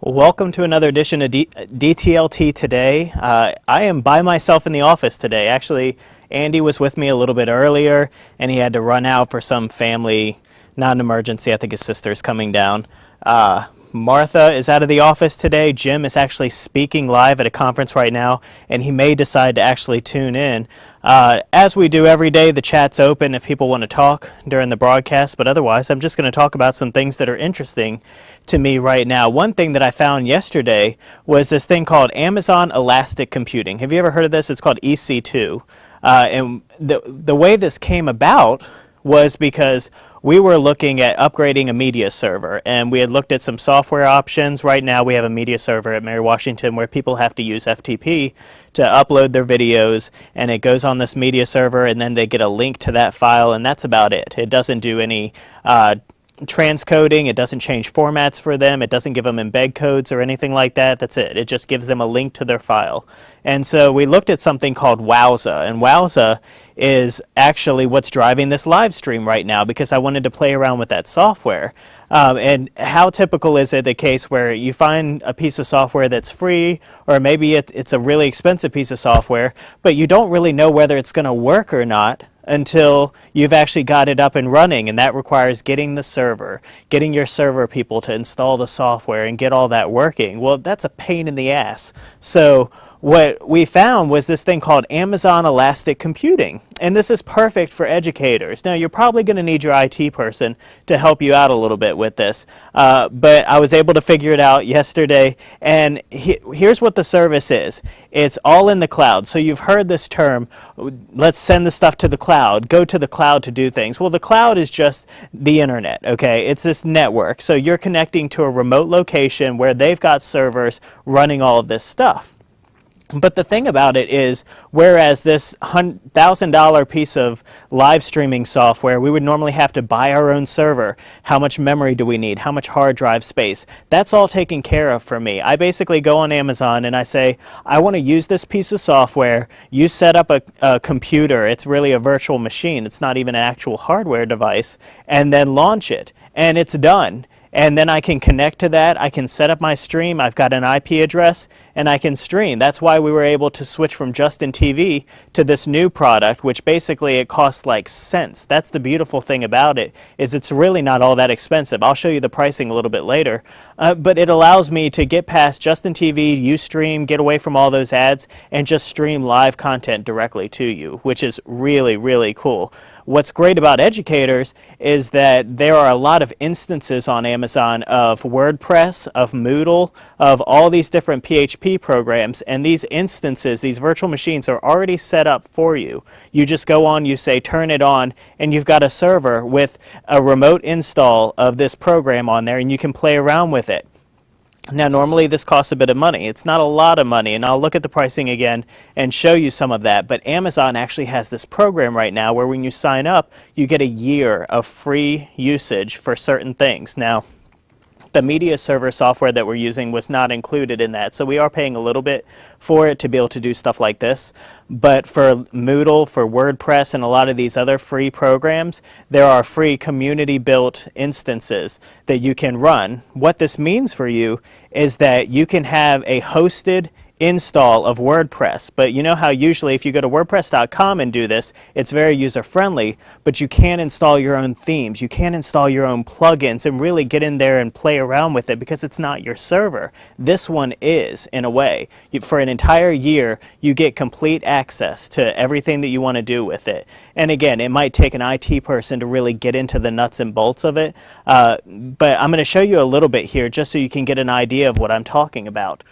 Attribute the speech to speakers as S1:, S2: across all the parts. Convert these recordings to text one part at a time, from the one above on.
S1: Welcome to another edition of D DTLT Today. Uh, I am by myself in the office today. Actually, Andy was with me a little bit earlier and he had to run out for some family, not an emergency. I think his sister's coming down. Uh, Martha is out of the office today. Jim is actually speaking live at a conference right now, and he may decide to actually tune in. Uh, as we do every day, the chat's open if people want to talk during the broadcast, but otherwise, I'm just going to talk about some things that are interesting to me right now. One thing that I found yesterday was this thing called Amazon Elastic Computing. Have you ever heard of this? It's called EC2. Uh, and the, the way this came about was because we were looking at upgrading a media server and we had looked at some software options. Right now we have a media server at Mary Washington where people have to use FTP to upload their videos and it goes on this media server and then they get a link to that file and that's about it. It doesn't do any uh, transcoding, it doesn't change formats for them, it doesn't give them embed codes or anything like that, that's it. It just gives them a link to their file. And so we looked at something called Wowza, and Wowza is actually what's driving this live stream right now because I wanted to play around with that software. Um, and how typical is it the case where you find a piece of software that's free or maybe it, it's a really expensive piece of software, but you don't really know whether it's going to work or not until you've actually got it up and running and that requires getting the server, getting your server people to install the software and get all that working. Well, that's a pain in the ass. So what we found was this thing called Amazon Elastic Computing. And this is perfect for educators. Now, you're probably going to need your IT person to help you out a little bit with this. Uh, but I was able to figure it out yesterday. And he, here's what the service is. It's all in the cloud. So you've heard this term, let's send the stuff to the cloud, go to the cloud to do things. Well, the cloud is just the internet, okay? It's this network. So you're connecting to a remote location where they've got servers running all of this stuff. But the thing about it is, whereas this $1,000 piece of live streaming software, we would normally have to buy our own server. How much memory do we need? How much hard drive space? That's all taken care of for me. I basically go on Amazon and I say, I want to use this piece of software. You set up a, a computer. It's really a virtual machine. It's not even an actual hardware device. And then launch it. And it's done and then I can connect to that. I can set up my stream. I've got an IP address and I can stream. That's why we were able to switch from Justin TV to this new product, which basically it costs like cents. That's the beautiful thing about it, is it's really not all that expensive. I'll show you the pricing a little bit later, uh, but it allows me to get past Justin TV, Ustream, get away from all those ads, and just stream live content directly to you, which is really, really cool. What's great about educators is that there are a lot of instances on Amazon of WordPress, of Moodle, of all these different PHP programs, and these instances, these virtual machines are already set up for you. You just go on, you say turn it on, and you've got a server with a remote install of this program on there, and you can play around with it. Now normally this costs a bit of money. It's not a lot of money and I'll look at the pricing again and show you some of that. But Amazon actually has this program right now where when you sign up you get a year of free usage for certain things. Now the media server software that we're using was not included in that. So we are paying a little bit for it to be able to do stuff like this. But for Moodle, for WordPress, and a lot of these other free programs, there are free community built instances that you can run. What this means for you is that you can have a hosted install of WordPress. But you know how usually if you go to WordPress.com and do this, it's very user friendly, but you can't install your own themes. You can't install your own plugins and really get in there and play around with it because it's not your server. This one is, in a way. For an entire year, you get complete access to everything that you want to do with it. And again, it might take an IT person to really get into the nuts and bolts of it, uh, but I'm going to show you a little bit here just so you can get an idea of what I'm talking about.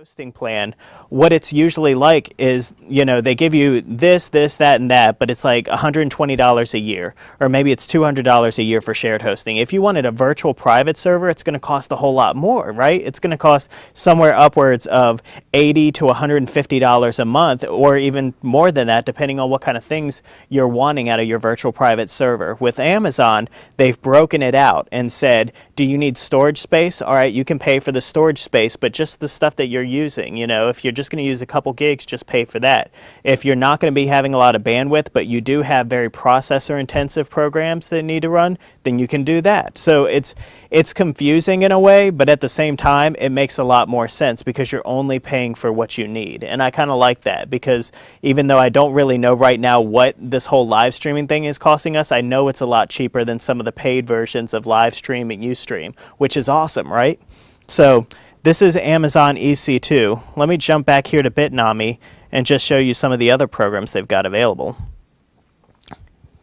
S1: Hosting plan, what it's usually like is, you know, they give you this, this, that, and that, but it's like $120 a year, or maybe it's $200 a year for shared hosting. If you wanted a virtual private server, it's going to cost a whole lot more, right? It's going to cost somewhere upwards of 80 to $150 a month, or even more than that, depending on what kind of things you're wanting out of your virtual private server. With Amazon, they've broken it out and said, do you need storage space? All right, you can pay for the storage space, but just the stuff that you're using. You know, if you're just going to use a couple gigs, just pay for that. If you're not going to be having a lot of bandwidth, but you do have very processor intensive programs that need to run, then you can do that. So it's it's confusing in a way, but at the same time, it makes a lot more sense because you're only paying for what you need. And I kind of like that because even though I don't really know right now what this whole live streaming thing is costing us, I know it's a lot cheaper than some of the paid versions of live stream and Ustream, which is awesome, right? So this is Amazon EC2. Let me jump back here to Bitnami and just show you some of the other programs they've got available.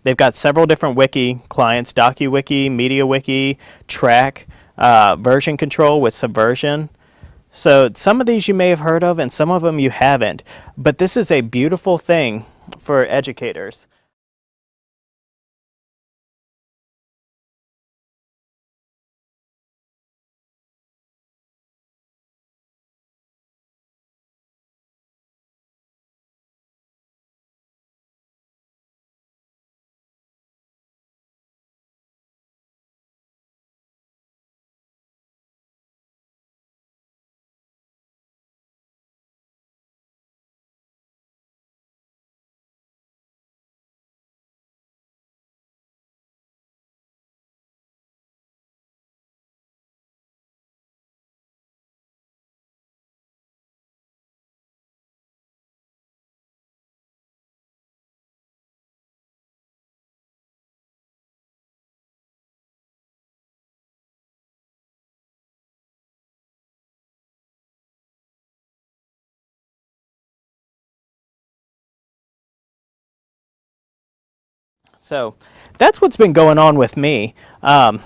S1: They've got several different wiki clients, DokuWiki, MediaWiki, Trac, uh, version control with Subversion. So some of these you may have heard of and some of them you haven't. But this is a beautiful thing for educators. So that's what's been going on with me. Um,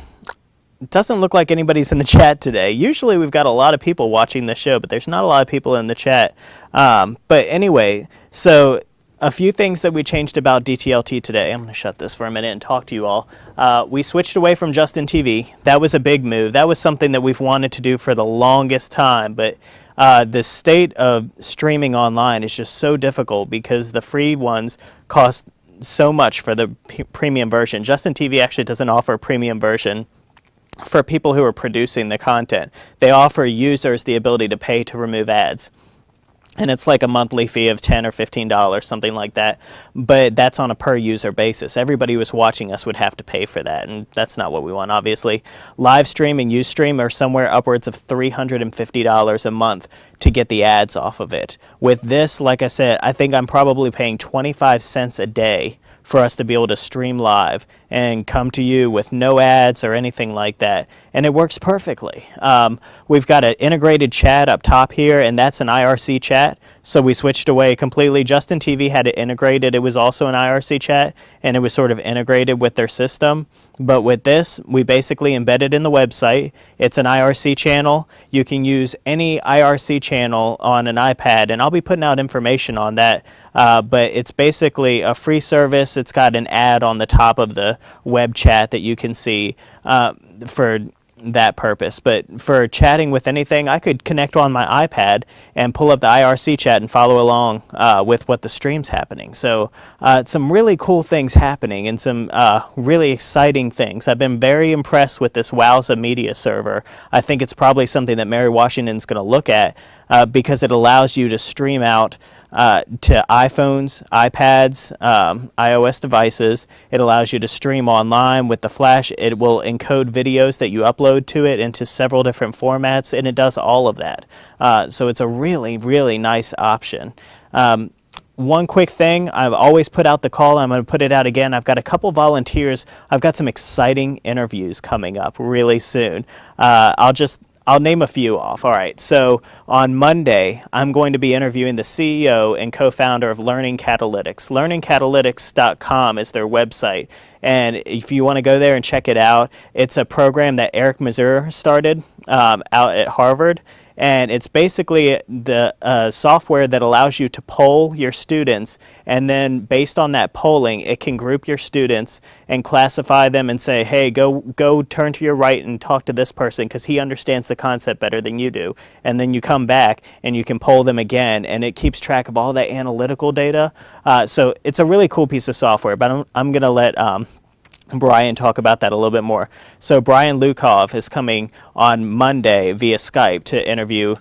S1: doesn't look like anybody's in the chat today. Usually we've got a lot of people watching the show, but there's not a lot of people in the chat. Um, but anyway, so a few things that we changed about DTLT today. I'm going to shut this for a minute and talk to you all. Uh, we switched away from Justin TV. That was a big move. That was something that we've wanted to do for the longest time, but uh, the state of streaming online is just so difficult because the free ones cost so much for the premium version. Justin TV actually doesn't offer a premium version for people who are producing the content. They offer users the ability to pay to remove ads. And it's like a monthly fee of 10 or $15, something like that. But that's on a per user basis. Everybody who's watching us would have to pay for that. And that's not what we want, obviously. Live stream and Ustream are somewhere upwards of $350 a month to get the ads off of it. With this, like I said, I think I'm probably paying 25 cents a day for us to be able to stream live and come to you with no ads or anything like that. And it works perfectly. Um, we've got an integrated chat up top here, and that's an IRC chat. So we switched away completely. Justin TV had it integrated. It was also an IRC chat, and it was sort of integrated with their system. But with this, we basically embedded in the website. It's an IRC channel. You can use any IRC channel on an iPad, and I'll be putting out information on that. Uh, but it's basically a free service. It's got an ad on the top of the web chat that you can see uh, for that purpose. But for chatting with anything, I could connect on my iPad and pull up the IRC chat and follow along uh, with what the stream's happening. So uh, some really cool things happening and some uh, really exciting things. I've been very impressed with this Wowza media server. I think it's probably something that Mary Washington's going to look at uh, because it allows you to stream out uh, to iPhones, iPads, um, iOS devices. It allows you to stream online with the Flash. It will encode videos that you upload to it into several different formats, and it does all of that. Uh, so it's a really, really nice option. Um, one quick thing, I've always put out the call, I'm going to put it out again. I've got a couple volunteers. I've got some exciting interviews coming up really soon. Uh, I'll just I'll name a few off. All right. So on Monday, I'm going to be interviewing the CEO and co-founder of Learning Catalytics. LearningCatalytics.com is their website. And if you want to go there and check it out, it's a program that Eric Mazur started um, out at Harvard and it's basically the uh, software that allows you to poll your students, and then based on that polling, it can group your students and classify them and say, hey, go go turn to your right and talk to this person because he understands the concept better than you do. And then you come back and you can poll them again, and it keeps track of all that analytical data. Uh, so it's a really cool piece of software. But I'm, I'm going to let um, Brian talk about that a little bit more. So Brian Lukoff is coming on Monday via Skype to interview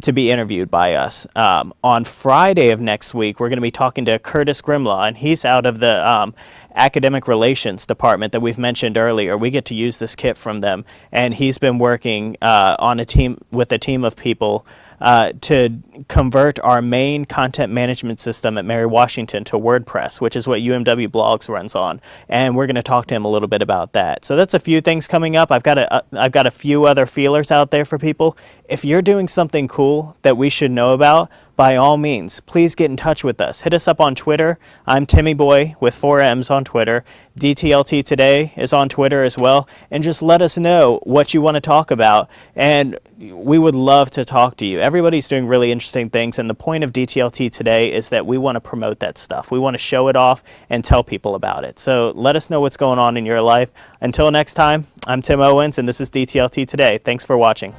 S1: to be interviewed by us. Um, on Friday of next week, we're going to be talking to Curtis Grimlaw, and he's out of the um, academic relations department that we've mentioned earlier. We get to use this kit from them, and he's been working uh, on a team with a team of people uh, to convert our main content management system at Mary Washington to WordPress, which is what UMW Blogs runs on. And we're going to talk to him a little bit about that. So that's a few things coming up. I've got a, uh, I've got a few other feelers out there for people. If you're doing something cool that we should know about, by all means, please get in touch with us. Hit us up on Twitter. I'm Timmy Boy with four M's on Twitter. DTLT Today is on Twitter as well. And just let us know what you want to talk about. And we would love to talk to you. Everybody's doing really interesting things. And the point of DTLT Today is that we want to promote that stuff. We want to show it off and tell people about it. So let us know what's going on in your life. Until next time, I'm Tim Owens, and this is DTLT Today. Thanks for watching.